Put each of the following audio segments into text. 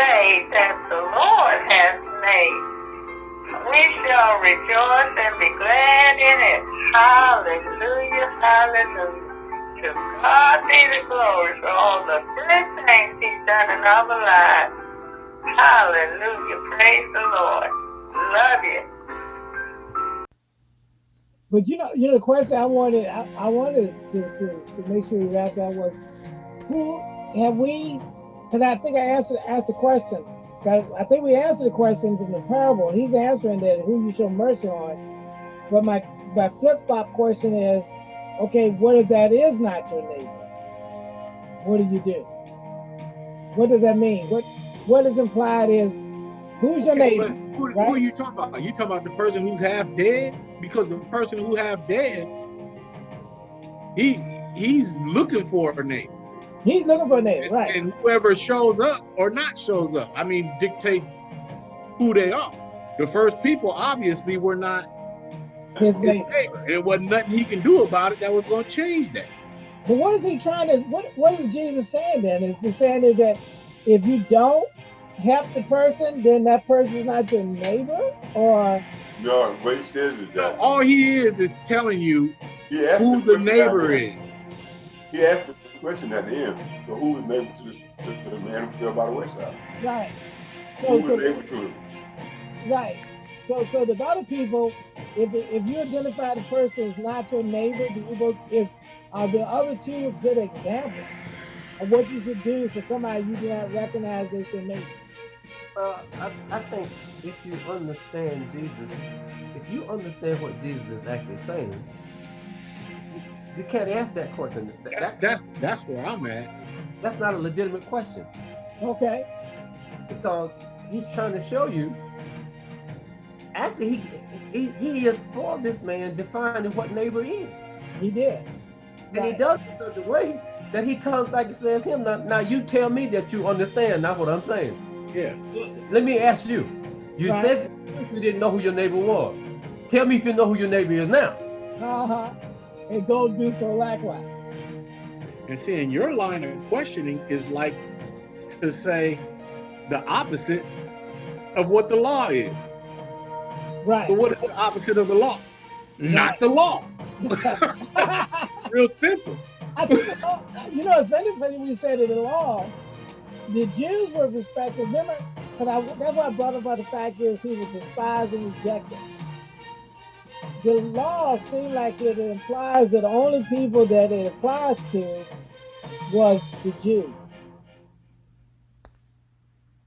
day that the Lord has made. We shall rejoice and be glad in it. Hallelujah, hallelujah. To God be the glory for all the good things he's done in our lives. Hallelujah, praise the Lord. Love you. But you know, you know, the question I wanted, I, I wanted to, to, to make sure we wrap that was, who have we? Because I think I answered asked the question. I think we answered the question from the parable. He's answering that who you show mercy on. But my my flip flop question is, okay, what if that is not your neighbor? What do you do? What does that mean? What what is implied is who's your neighbor? Who, right? who, are you talking about? Are you talking about the person who's half dead? Because the person who half dead, he he's looking for a neighbor. He's looking for a neighbor, and, right? And whoever shows up or not shows up, I mean, dictates who they are. The first people obviously were not his, his neighbor. neighbor. It wasn't nothing he can do about it that was going to change that. But what is he trying to? What What is Jesus saying then? Is he saying is that if you don't help the person, then that person is not your neighbor, or no? What he says is that all he is is telling you who the, the neighbor is. He asked the question at the end. So who was neighbor to, this, to, to the man who fell by the wayside? Right. So, who was so, neighbor to him? Right. So, so the other people, if if you identify the person as not your neighbor, is are the other two good examples of what you should do for somebody you do not recognize as your neighbor? Uh, I, I think if you understand Jesus, if you understand what Jesus is actually saying, you can't ask that question. That's that, that's, that's where I'm at. That's not a legitimate question. Okay. Because he's trying to show you. Actually, he he, he is for this man defining what neighbor is. He did. And right. he does it the way that he comes back and says him. Now, now you tell me that you understand not what I'm saying. Yeah. Let me ask you. You right. said you didn't know who your neighbor was. Tell me if you know who your neighbor is now. Uh-huh and go do so likewise. And seeing your line of questioning is like to say the opposite of what the law is. Right. So what is the opposite of the law? Right. Not the law. Real simple. I think, you know, it's funny when you say that the law, the Jews were respected. Remember, because that's why I brought up about the fact is he was despised and rejected the law seemed like it implies that the only people that it applies to was the Jews.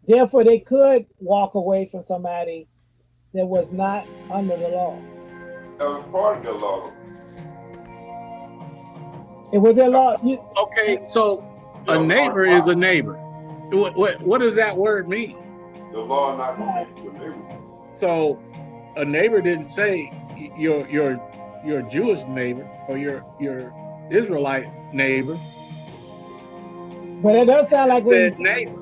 Therefore, they could walk away from somebody that was not under the law. That was part of the law. It was their law. You, okay, so a neighbor is a neighbor. What, what, what does that word mean? The law not going to a neighbor. So a neighbor didn't say your your your Jewish neighbor or your your Israelite neighbor. But it does sound like said when, neighbor.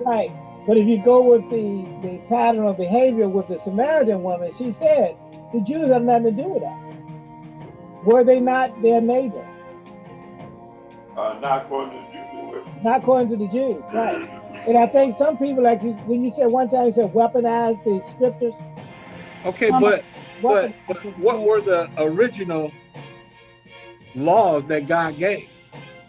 Right. But if you go with the, the pattern of behavior with the Samaritan woman, she said, the Jews have nothing to do with us. Were they not their neighbor? Uh, not according to the Jews. Not according to the Jews, right. And I think some people, like you, when you said one time, you said weaponize the scriptures. Okay, but but, but what were the original laws that God gave?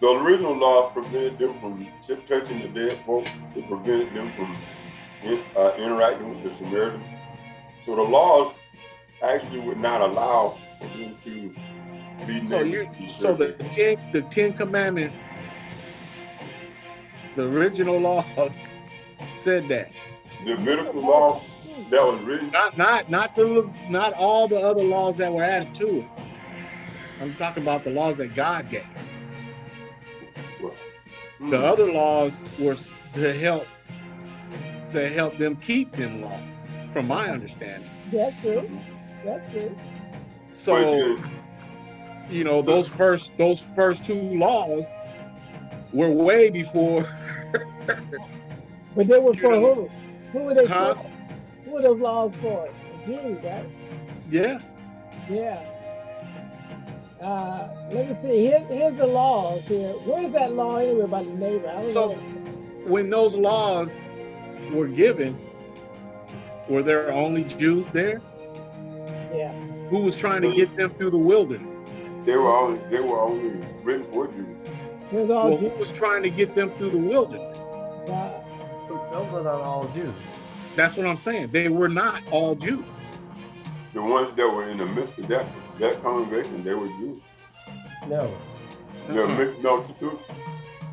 The original laws prevented them from touching the dead folk. It prevented them from uh, interacting with the Samaritans. So the laws actually would not allow for them to be so you so the ten, the Ten Commandments, the original laws said that. The medical law that was written. Not not not the not all the other laws that were added to it. I'm talking about the laws that God gave. The hmm. other laws were to help to help them keep them laws, from my understanding. That's true. That's true. So, you know, those first those first two laws were way before. but they were for who? Who were they huh? for? Who are those laws for? The Jews, right? Yeah. Yeah. Uh, let me see. Here, here's the laws here. Where is that law anyway about the neighbor? so, know. when those laws were given, were there only Jews there? Yeah. Who was trying to get them through the wilderness? They were only they were only written for Jews. It was all Well, who Jews. was trying to get them through the wilderness? God. Those are not all Jews. That's what I'm saying. They were not all Jews. The ones that were in the midst of that that congregation, they were Jews. No. They were Uh-uh. mixed multitude.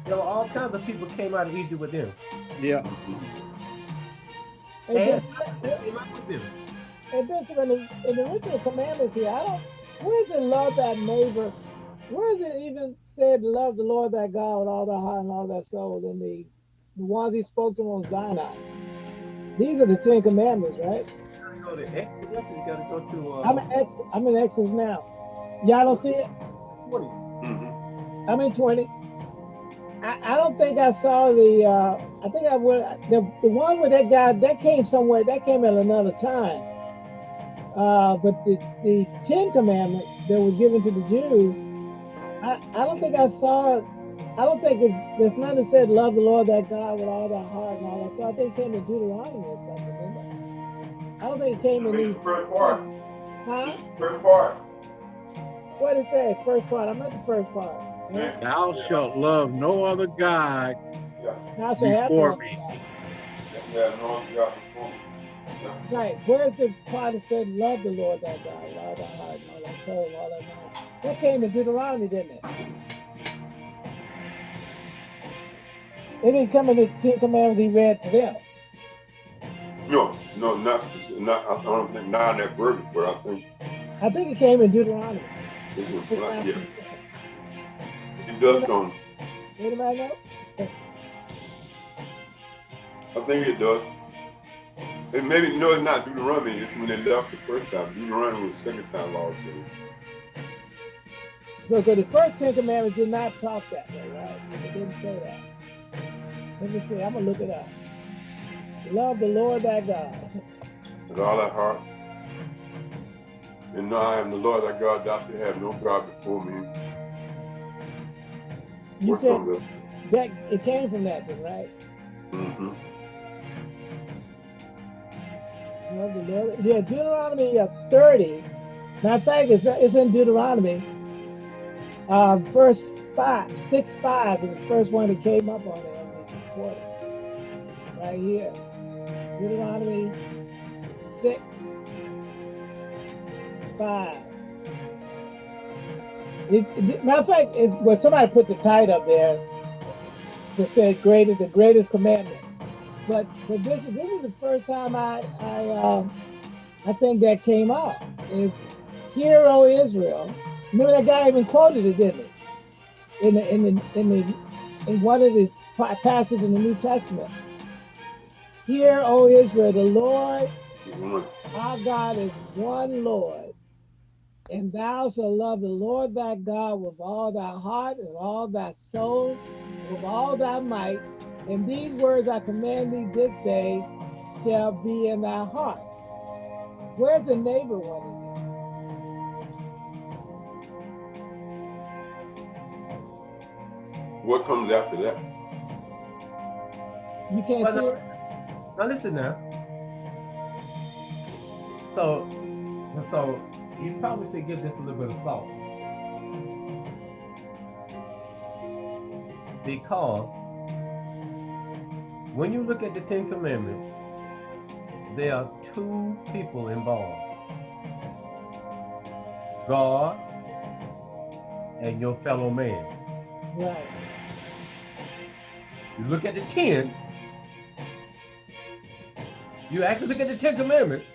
There were all kinds of people came out of Egypt with them. Yeah. Hey, And Ben- they came out with them. hey, Bishop, in the, in the original commandments here, I don't, where is it love that neighbor? Where is it even said love the Lord thy God with all thy heart and all thy soul in the, the ones he spoke to on Sinai? These are the Ten Commandments, right? You gotta go to Exodus you gotta go to uh, I'm in Ex, I'm in Exodus now. Y'all don't see it? 20. Mhm. I'm in 20. I, I don't think I saw the, uh, I think I would, the, the one with that guy, that came somewhere, that came at another time. Uh, but the, the Ten Commandments that were given to the Jews, I, I don't think I saw, I don't think it's, there's none that said, love the Lord thy God with all thy heart and all that. So I think it came in Deuteronomy or something, didn't it? I don't think it came in This the first part. huh? This the first part. What did it say? First part. I'm at the first part. Yeah. Thou shalt love no other God Thou shalt have before no me. Yeah, no, yeah, before. Right. Where's the part that said, love the Lord thy God with all thy heart and all thy soul and all thy mind? That came in Deuteronomy, didn't it? It didn't come in the Ten Commandments he read to them. No, no, not not. I don't think not in that verbiage, but I think I think it came in Deuteronomy. this is yeah, it does come. Anybody know? I think it does. And maybe no, it's not Deuteronomy. It's when they left the first time. Deuteronomy was the second time law given. So, so the first Ten Commandments did not talk that way, right? It didn't say that. Let me see. I'm gonna look it up. Love the Lord thy God. with all thy heart. And know I am the Lord thy God, thou shalt have no God before me. You said that it came from that, then, right? Mm-hmm. Love the Lord. Yeah, Deuteronomy uh, 30. Matter of fact, it's, it's in Deuteronomy. Uh, verse 5, 6 5 is the first one that came up on it. Right here. Deuteronomy 6 5. It, it- matter of fact, it's, well, somebody put the tide up there that said greatest, the greatest commandment. But but this this is the first time I I um I think that came up is hear O Israel. Remember that guy even quoted it, didn't he? In the in the in the in one of the pa- passages in the New Testament. Hear O Israel, the Lord our God is one Lord, and thou shalt love the Lord thy God with all thy heart and all thy soul, with all thy might. And these words I command thee this day shall be in thy heart. Where's the neighbor one What comes after that? You can't Well, uh, see no. it? Now listen now. So, so you probably should give this a little bit of thought. Because when you look at the Ten Commandments, there are two people involved. God and your fellow man. Right. You look at the ten, you actually look at the Ten Commandments,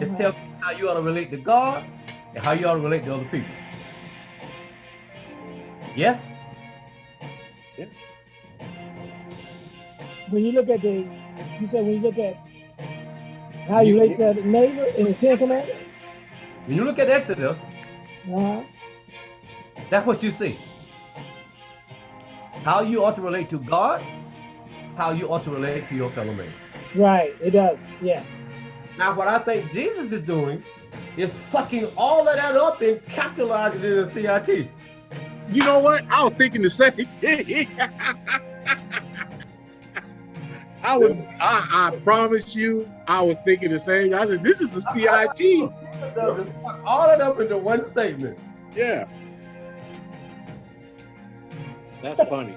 it Mhm. tells you how you ought to relate to God and how you ought to relate to other people. Yes? When you look at the, you said when you look at how you relate to the neighbor in the Ten Commandments? When you look at Exodus, Uh-huh. that's what you see. How you ought to relate to God, how you ought to relate to your fellow man. Right, it does. Yeah. Now, what I think Jesus is doing is sucking all of that up and capitalizing it in the CIT. You know what? I was thinking the same thing. I was, I, I promise you, I was thinking the same. I said, this is a CIT. All it up into one statement. Yeah. That's funny.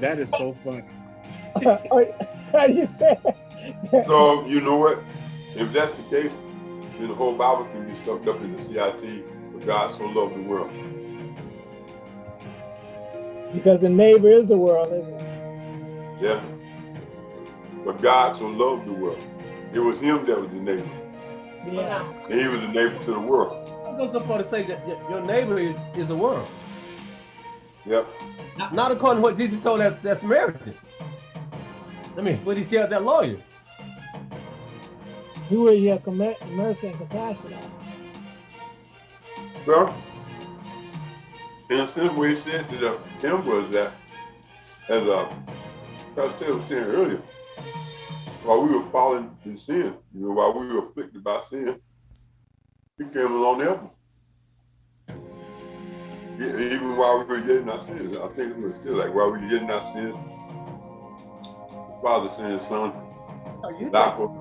That is so funny. How you say? So you know what? If that's the case, then the whole Bible can be stuffed up in the CIT. But God so loved the world. Because the neighbor is the world, isn't it? Yeah. But God so loved the world. It was him that was the neighbor. Yeah. And he was the neighbor to the world. I go so far to say that your neighbor is, is the world. Yep. Not, not according to what Jesus told that, that Samaritan. I mean, what he tell that lawyer? Who will you have mercy and compassion on? Well, in a sense, what he said to the, him was that, as uh, Pastor was saying earlier, while we were falling in sin, you know, while we were afflicted by sin, he came along to help us. Even while we were getting our sins, I think it was still like while we were getting our sins, the Father sent his son. Oh, you die for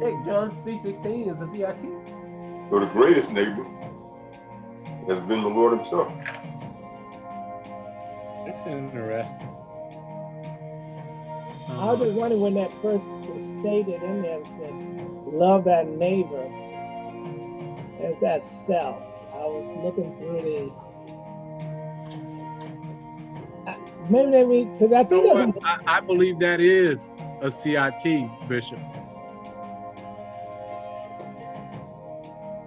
Hey, John 3.16 is the CIT. So the greatest neighbor has been the Lord himself. It's interesting. I was just wondering when that first was stated in there that love that neighbor as that self. I was looking through the maybe they mean because I think you I, I believe that is a CIT, Bishop.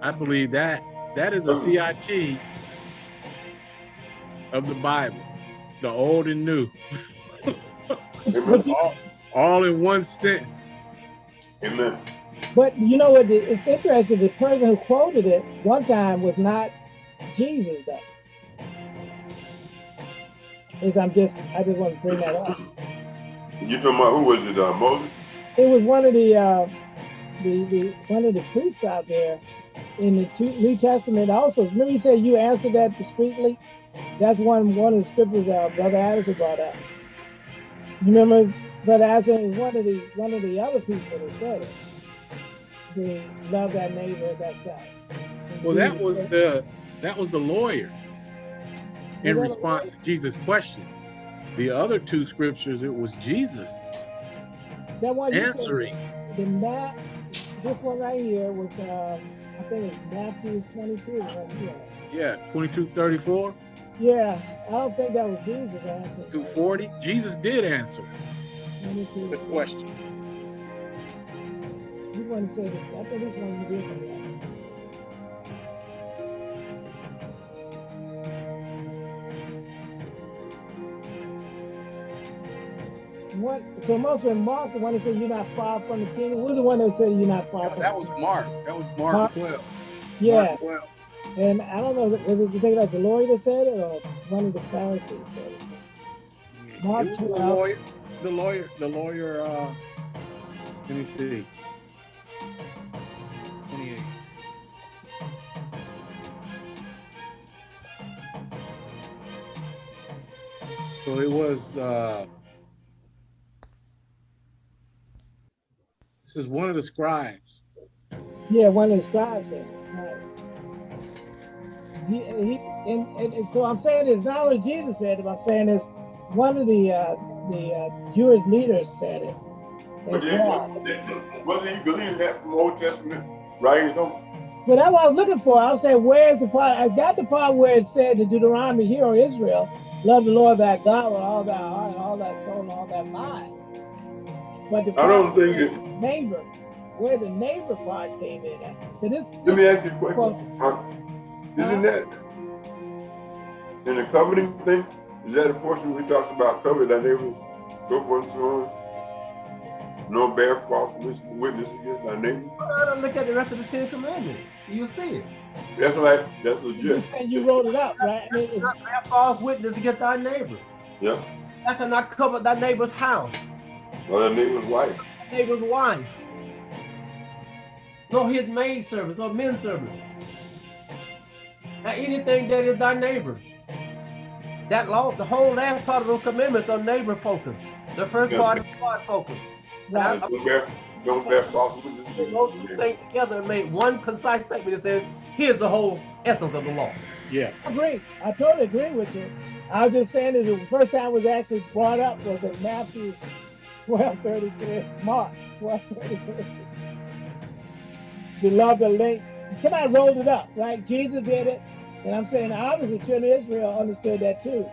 I believe that that is a CIT of the Bible, the old and new. all, all in one sentence. Amen. But you know what? It's interesting. The person who quoted it one time was not Jesus, though. Is I'm just I just want to bring that up. You talking about who was it? Uh, Moses. It was one of the uh, the the one of the priests out there in the two, New Testament. Also, remember he said you answered that discreetly. That's one one of the scriptures uh, Brother Addison brought up. You remember Brother Addison? One of the one of the other people that said it. The love that neighbor as that self. Well, that was the that was the lawyer in response to Jesus' question. The other two scriptures, it was Jesus that one answering. The Matt, this one right here was, uh, I think it's Matthew 22 right here. Yeah, 2234. Yeah, I don't think that was Jesus answering. 240. Jesus did answer the question. You want to say this? I think this one you did What? So must have been Mark, the one that said you're not far from the kingdom. Who's the one that said you're not far no, from? That was Mark. That was Mark, Mark 12. Yeah. Mark 12. And I don't know, was it you think that's the lawyer that said it or one of the Pharisees said it? Mark it was 12. the lawyer. The lawyer. The lawyer. Uh, let me see. 28. So it was. Uh, this is one of the scribes. Yeah, one of the scribes said. Right. He, he, and, and, and, so I'm saying it's not only Jesus said it, but I'm saying is one of the uh, the uh, Jewish leaders said it. But well. wasn't he believing that from Old Testament writings though? But that's what I was looking for. I was saying, where's the part? I got the part where it said to Deuteronomy, here, O Israel, love the Lord thy God with all thy heart, all thy soul, and all thy mind. But the I don't think it. Neighbor, where the neighbor part came in at. So this, Let me ask you a question. Well, isn't that in the covenant thing? Is that a portion we talks about covenant that neighbors, so forth and so on? No bear false witness against thy neighbor? I don't look at the rest of the Ten Commandments. You'll see it. That's right. That's legit. And you wrote it up, right? I mean, not bear false witness against thy neighbor. Yeah. That's not cover thy neighbor's house. Or thy neighbor's wife. Neighbor's wife. No his maid servants, no men servants. Now anything that is thy neighbor. That law, the whole last part of those commandments are neighbor focused. The first yeah. part is God focused. Right. Don't bear, don't bear false Put those two things together and made one concise statement that says, here's the whole essence of the law. Yeah. I agree. I totally agree with you. I was just saying that the first time it was actually brought up was in Matthew 1233, Mark 1233. Beloved the link. Somebody rolled it up, right? Jesus did it. And I'm saying obviously children of Israel understood that too.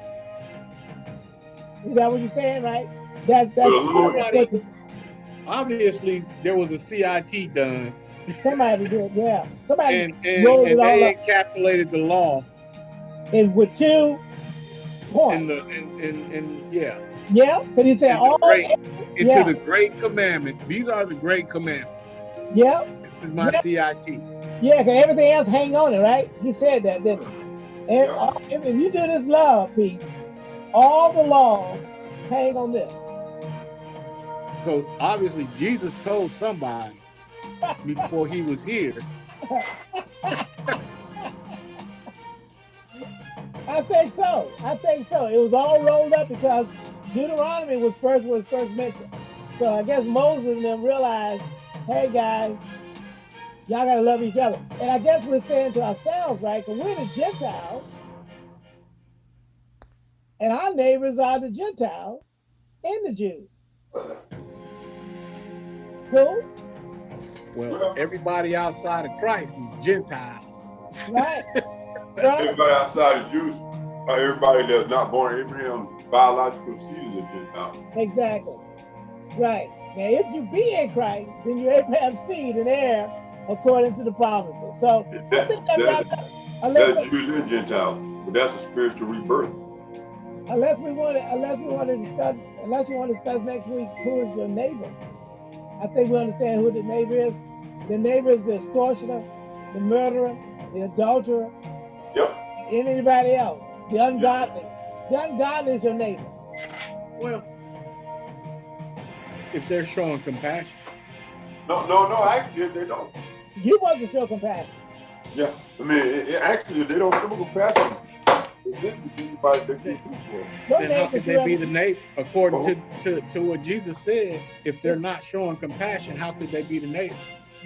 Is that what you're saying, right? That, that's Obviously, there was a CIT done, somebody did, yeah. Somebody and and, rolled and it all they up. encapsulated the law and with two in points. the and and, and yeah Yeah, because he said all the great into yeah. the great commandment. These are the great commandments. yeah, This is my CIT. Yeah, because everything else hang on it, right? He said that, didn't he? And Yeah. if, uh, if you do this love piece, all the law hang on this. So obviously, Jesus told somebody before he was here. I think so. I think so. It was all rolled up because Deuteronomy was first was first mentioned. So I guess Moses and them realized, hey guys, y'all gotta love each other. And I guess we're saying to ourselves, right? Because we're the Gentiles, and our neighbors are the Gentiles and the Jews. Who? Well, everybody outside of Christ is Gentiles. right? right? Everybody outside of Jews, everybody that's not born Abraham, biological seed is a Gentile. Exactly. Right. Now, if you be in Christ, then you're Abraham's seed and heir according to the promises. So I think that that's, up. Unless, that's Jews and Gentiles, but that's a spiritual rebirth. unless we want to, unless we want to discuss, unless you want to discuss next week who is your neighbor. I think we understand who the neighbor is. The neighbor is the extortioner, the murderer, the adulterer, Yep. and anybody else. The ungodly. The ungodly is your neighbor. Well, if they're showing compassion, No, no, no. Actually, they don't. You want to show compassion. Yeah. I mean, it, it, actually, they don't show compassion. It didn't be anybody that they do for. Your then how could they be the neighbor? According to, uh-huh. to, to what Jesus said, if they're not showing compassion, how could they be the neighbor?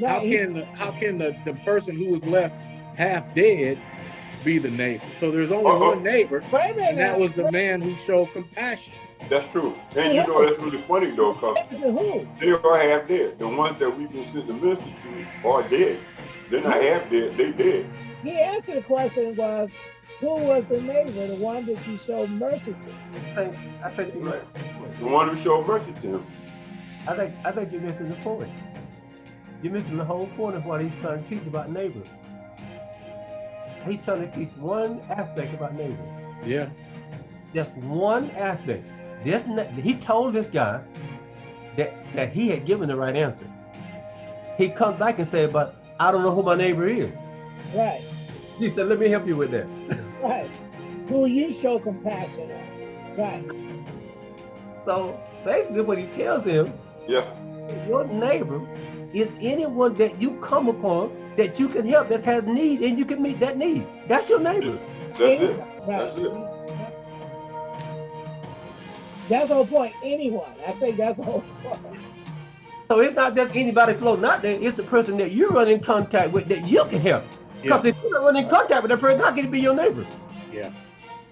How can the, how can the, the person who was left half dead be the neighbor? So there's only Uh-oh. one neighbor, Wait a minute and that was the man who showed compassion. That's true. And you know, that's really funny, though, because To who? they are half dead. The ones that we've been sent to minister to are dead. They're not half dead, they dead. He answered the question was, who was the neighbor, the one that you showed mercy to? I think, I think, you Right. The one who showed mercy to him. I think, I think you're missing the point. You're missing the whole point of what he's trying to teach about neighbor. He's trying to teach one aspect about neighbor. Yeah. Just one aspect. This he told this guy that that he had given the right answer. He comes back and said, "But I don't know who my neighbor is." Right, He said, "Let me help you with that." right. Who you show compassion on. Right, So basically, what he tells him, Yeah. your neighbor is anyone that you come upon that you can help that has need and you can meet that need. That's your neighbor. That's it. That's it. That's the whole point. Anyone. I think that's the whole point. So it's not just anybody floating out there. It's the person that you run in contact with that you can help. Because if you don't run in contact with that person, how can it be your neighbor? Yeah.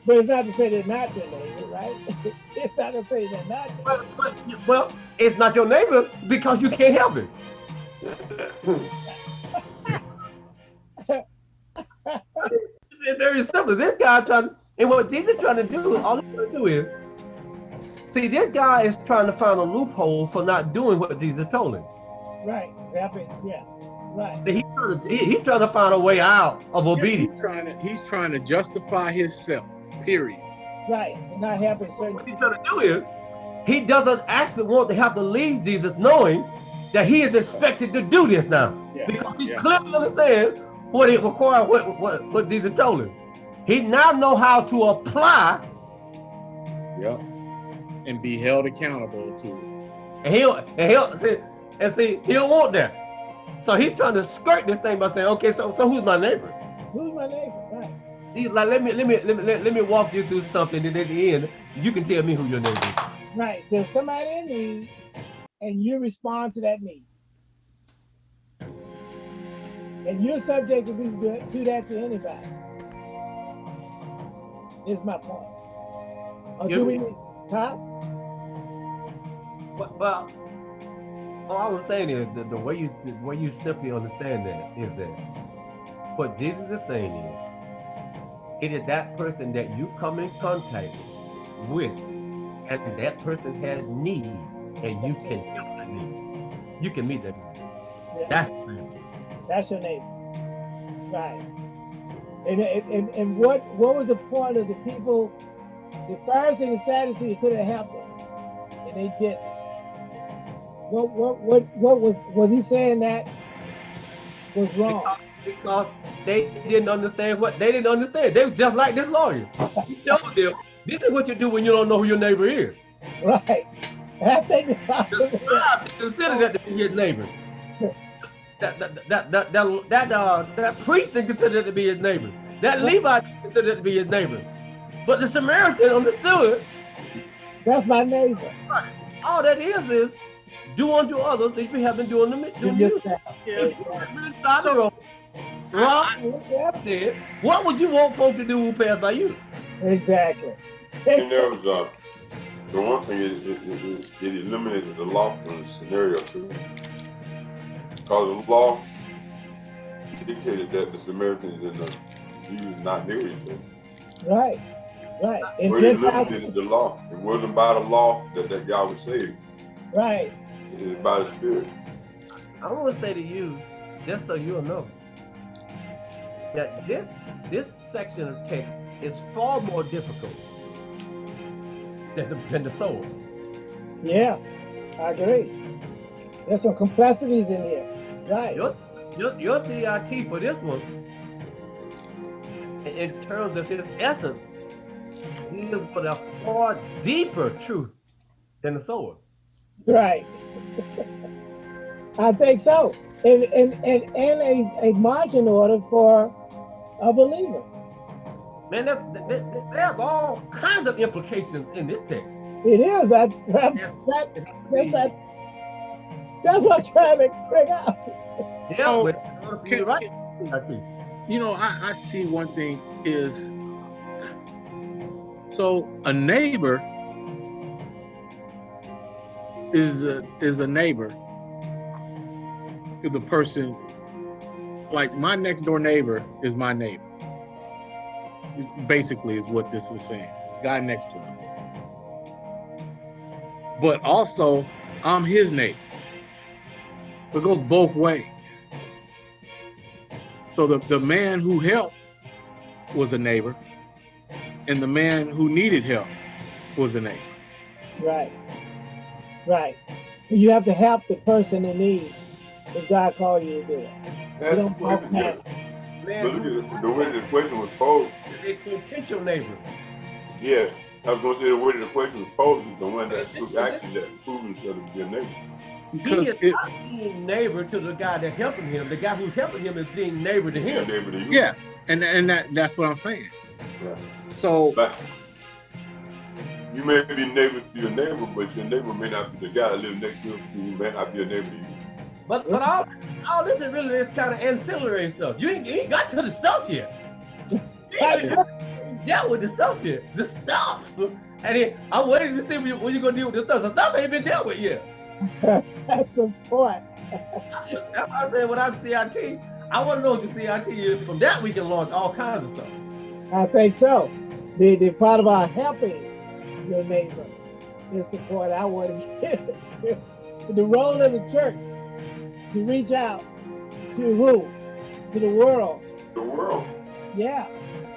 But it's not to say they're not your neighbor, right? it's not to say they're not your Well, well, well, it's not your neighbor because you can't help it. It's very simple. This guy trying, and what Jesus trying to do, all he's trying to do is, see, this guy is trying to find a loophole for not doing what Jesus told him. Right. Happy. Yeah. Right. He's trying to, he- he's trying to find a way out of Yeah, obedience. He's trying to he's trying to justify himself. Period. Right. And not helping certain What he's trying to do is, he doesn't actually want to have to leave Jesus knowing that he is expected to do this now. Yeah. because he yeah. clearly understands what it requires, what, what, what Jesus told him. He now know how to apply, Yep. And be held accountable to it. and he'll and he'll see, and see he don't want that. So he's trying to skirt this thing by saying, okay, so so who's my neighbor? who's my neighbor? Right. He's like, let me let me let me let, let me walk you through something, and at the end, you can tell me who your neighbor is. Right. There's somebody in need and you respond to that need. And you're subject to do, do that to anybody. Is my point. Or do we, huh? Well, well, all I was saying is the, the way you the way you simply understand that is that what Jesus is saying is it is that person that you come in contact with, and that person has need, and you can help that need. You can meet that need. That's your neighbor. Right. And, and, and what what was the point of the people, the Pharisees and Sadducees could have helped them, and they didn't. What what what what was was he saying that was wrong? because they didn't understand what they didn't understand. They were just like this lawyer. He showed them this is what you do when you don't know who your neighbor is. Right. And I think The scribe didn't consider that to be his neighbor. That that that that that, that, uh, that priest didn't consider it to be his neighbor. That Levite didn't it to be his neighbor. But the Samaritan understood that's my neighbor. all that is is do unto others that you have been doing to me. You To you. just that. If you had been down the road, Rob, what what would you want folk to do who pass by you? Exactly. And there was uh, the one thing is it, it, it, it eliminated the law from the scenario too. Because the law dictated that the Samaritans and the Jews not near each other. Right. Right. And But it Gentiles, eliminated the law. It wasn't by the law that that guy was saved. right. It is by the Spirit. I want to say to you, just so you'll know, that this this section of text is far more difficult than the, than the soul. Yeah. I agree. There's some complexities in here. Right. Your, your, your CIT for this one, in, terms of his essence, deals with a far deeper truth than the sword. Right. I think so. And and and, and a, a margin order for a believer. Man, that's, that, that, there's all kinds of implications in this text. It is. That, that, that, that's, that, that's what I'm trying to figure out. Yeah, Oh, but in you can- write. You know, I, I see one thing is so a neighbor is a is a neighbor to the person like my next door neighbor is my neighbor. Basically is what this is saying. Guy next to him. But also I'm his neighbor. It goes both ways. So the, the man who helped was a neighbor, and the man who needed help was a neighbor. Right. Right. You have to help the person in need if God called you to do it. You That's don't the walk way, yeah. past. Man, look at the, the way the question was posed. a potential neighbor. Yes, I was gonna say the way the question was posed is the one that proved- actually that proved himself to be a neighbor. He Because is it, not being neighbor to the guy that's helping him. The guy who's helping him is being neighbor to Be a him. neighbor to yes, and and that that's what I'm saying. Yeah. So But you may be neighbor to your neighbor, but your neighbor may not be the guy that lives next to you. Who may not be a neighbor to you. But but all all this is really is kind of ancillary stuff. You ain't, you ain't got to the stuff yet. You ain't dealt with the stuff yet. The stuff. And then I'm waiting to see when, you, when you're gonna deal with the stuff. The stuff ain't been dealt with yet. That's a point. That's why I said when I CIT, I want to know what the CIT is. From that we can launch all kinds of stuff. I think so. The the part about helping your neighbor is the point I want to get. the role of the church to reach out to who? To the world. The world. Yeah.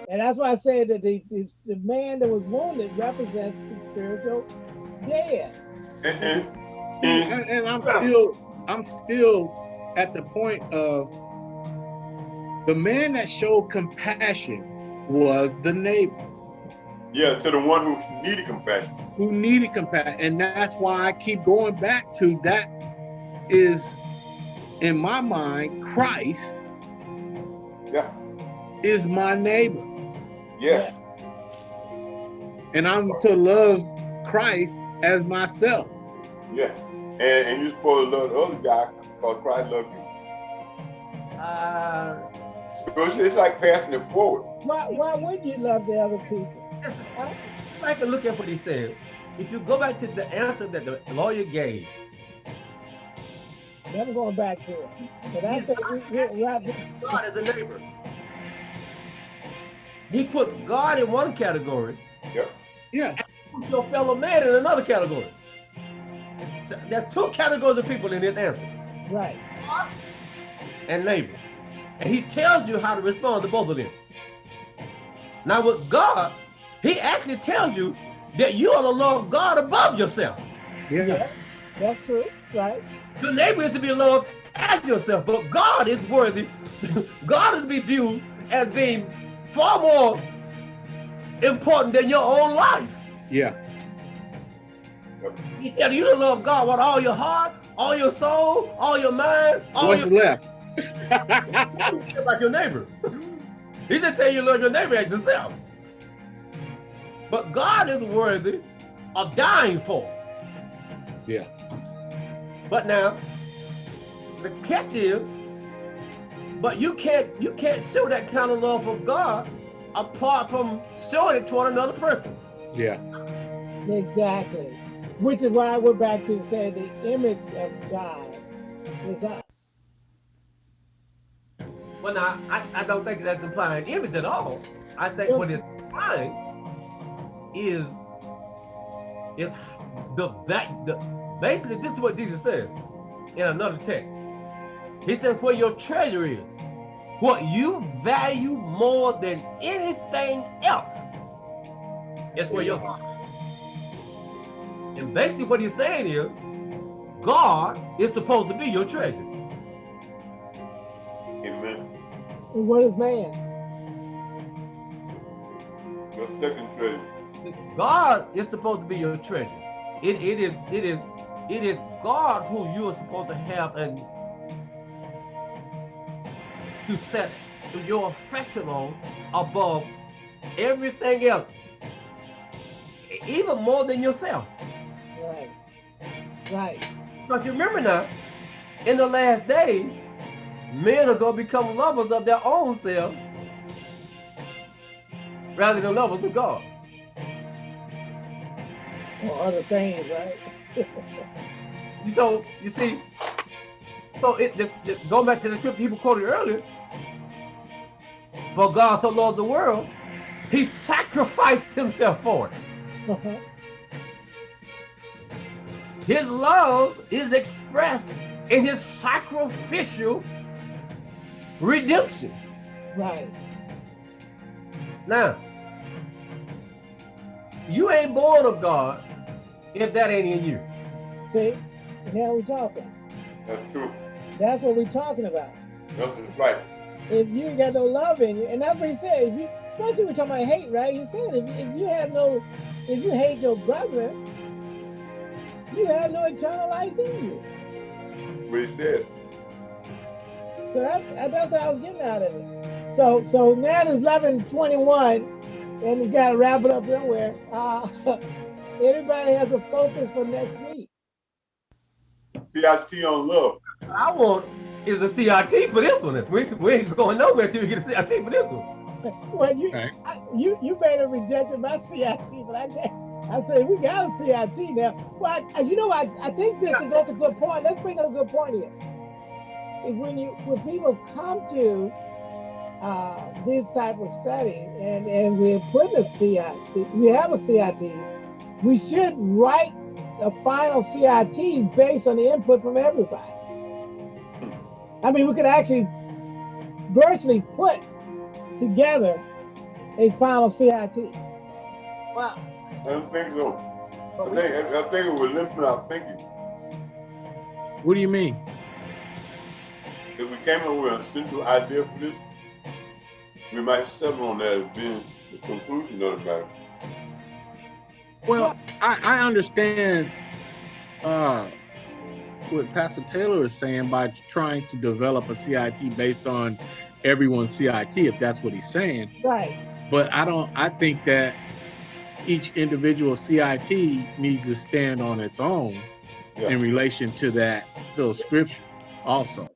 And that's why I said that the, the, the man that was wounded represents the spiritual dead. And, and, and I'm still I'm still at the point of the man that showed compassion was the neighbor yeah, to the one who needed compassion. who needed compassion, and that's why I keep going back to that is in my mind Christ Yeah. is my neighbor, Yeah. and I'm to love Christ as myself. Yeah. And, and you're supposed to love the other guy because Christ loved you. Uh, So it's, it's like passing it forward. Why, why would you love the other people? listen, Huh? I can look at what he said. If you go back to the answer that the lawyer gave, Never going back to it. But that's what we, we, wrap this. God is a neighbor. He puts God in one category, Yeah. puts your fellow man in another category. So There's two categories of people in his answer, Right. and neighbor. And he tells you how to respond to both of them. Now with God, he actually tells you that you are to love God above yourself. Yeah. That's true. Right. Your neighbor is to be loved as yourself, but God is worthy. God is to be viewed as being far more important than your own life. Yeah. He tells you to love God with all your heart, all your soul, all your mind, all What's your left? about your neighbor. He just tell you love your neighbor as yourself. But God is worthy of dying for. Yeah. But now, the catch is, but you can't you can't show that kind of love for God apart from showing it toward another person. Yeah. Exactly. Which is why we're back to say the image of God is us. Well, now I, I don't think that's implying image at all. I think what it's implying is is the that the basically this is what Jesus said in another text. He said, "Where your treasure is, what you value more than anything else, is where your heart." Is." And basically, what he's saying is, God is supposed to be your treasure. Amen. And what is man? Your second treasure. God is supposed to be your treasure. It, it is it is it is God who you are supposed to have and to set your affection on above everything else, even more than yourself. Right. Because you remember now, in the last day, men are going to become lovers of their own self rather than lovers of God. Or other things, right? So you see, so it, the, the, going back to the scripture people quoted earlier, for God so loved the world, he sacrificed himself for it. Uh-huh. His love is expressed in his sacrificial redemption. right. Now, you ain't born of God if that ain't in you. See? Now we're talking. That's true. That's what we're talking about. That's right. If you ain't got no love in you, and that's what he said. If you, especially we're talking about hate, right? He said if, if you have no, if you hate your brother, you have no eternal life in you. What he said. So that, that's what I was getting out of it. So so now it's eleven twenty one, and we got to wrap it up somewhere. Uh, everybody has a focus for next week. CIT on love. I want is a CRT for this one. We, we ain't going nowhere till we get a CRT for this one. Well, you Okay. I, you you may have rejected my CIT, but I can't. I said we got a CIT now. Well, I, you know, I, I think that's a good point. Let's bring up a good point here. Is when you when people come to uh, this type of setting and and we're putting a CIT, we have a CIT. We should write a final CIT based on the input from everybody. I mean, we could actually virtually put together a final CIT. Well, I don't think so. I but we, think, I think it would limit our thinking. What do you mean? If we came up with a central idea for this, we might settle on that as being the conclusion of the matter. Well, I, I understand uh, what Pastor Taylor is saying by trying to develop a CIT based on everyone's CIT, if that's what he's saying. Right. But I don't. I think that each individual CIT needs to stand on its own Yeah. in relation to that those scriptures also.